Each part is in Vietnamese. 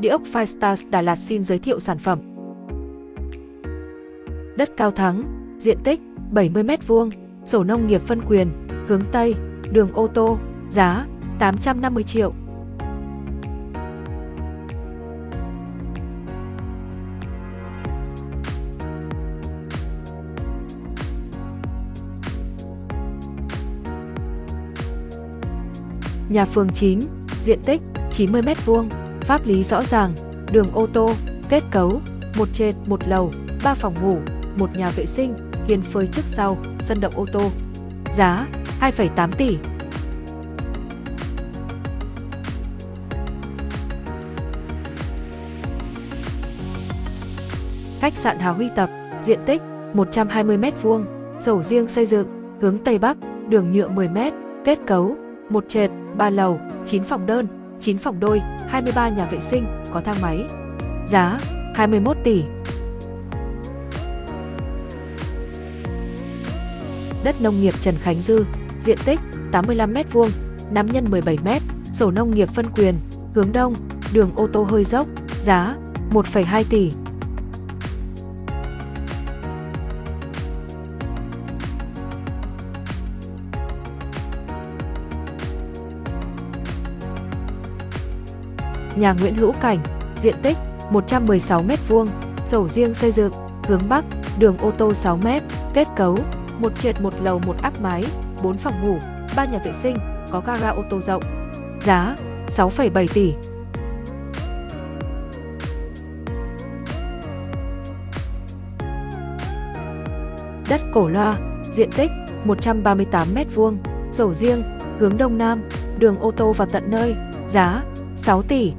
Địa ốc Firestars Đà Lạt xin giới thiệu sản phẩm. Đất cao thắng, diện tích 70m2, sổ nông nghiệp phân quyền, hướng Tây, đường ô tô, giá 850 triệu. Nhà phường 9, diện tích 90m2, pháp lý rõ ràng, đường ô tô, kết cấu, một trệt, một lầu, ba phòng ngủ, một nhà vệ sinh, hiên phơi trước sau, sân động ô tô. Giá 2,8 tỷ. Khách sạn Hà Huy Tập, diện tích 120m2, sổ riêng xây dựng, hướng Tây Bắc, đường nhựa 10m, kết cấu, một trệt, ba lầu, 9 phòng đơn, 9 phòng đôi, 23 nhà vệ sinh, có thang máy. Giá 21 tỷ. Đất nông nghiệp Trần Khánh Dư, diện tích 85m2, 5 x 17m, sổ nông nghiệp phân quyền, hướng đông, đường ô tô hơi dốc, giá 1,2 tỷ. Nhà Nguyễn Hữu Cảnh, diện tích 116m2, sổ riêng xây dựng, hướng Bắc, đường ô tô 6m, kết cấu, một trệt một lầu một áp mái, 4 phòng ngủ, 3 nhà vệ sinh, có gara ô tô rộng. Giá 6,7 tỷ. Đất Cổ Loa, diện tích 138m2, sổ riêng, hướng Đông Nam, đường ô tô vào tận nơi, giá 6 tỷ.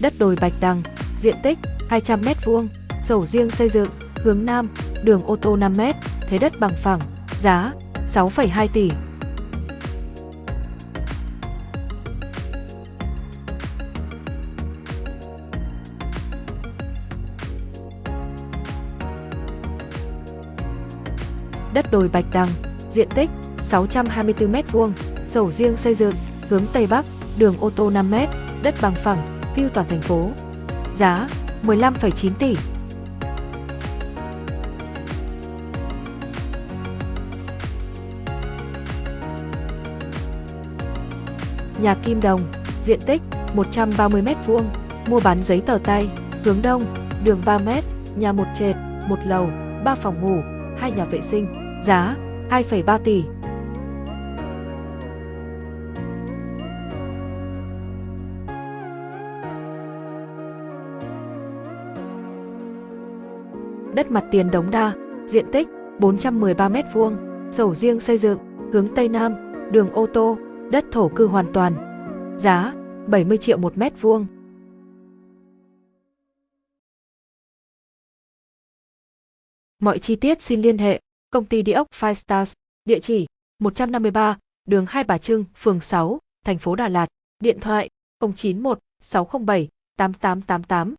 Đất đồi Bạch Đằng, diện tích 200m2, sổ riêng xây dựng, hướng Nam, đường ô tô 5m, thế đất bằng phẳng, giá 6,2 tỷ. Đất đồi Bạch Đằng, diện tích 624m2, sổ riêng xây dựng, hướng Tây Bắc, đường ô tô 5m, đất bằng phẳng, view toàn thành phố. Giá 15,9 tỷ. Nhà Kim Đồng, diện tích 130m2, mua bán giấy tờ tay, hướng đông, đường 3m, nhà một trệt, một lầu, 3 phòng ngủ, 2 nhà vệ sinh, giá 2,3 tỷ. Đất mặt tiền Đống Đa, diện tích 413m2, sổ riêng xây dựng, hướng Tây Nam, đường ô tô, đất thổ cư hoàn toàn. Giá 70 triệu một mét vuông. Mọi chi tiết xin liên hệ công ty địa ốc Five Stars, địa chỉ 153, đường Hai Bà Trưng, phường 6, thành phố Đà Lạt, điện thoại 091 607 8888.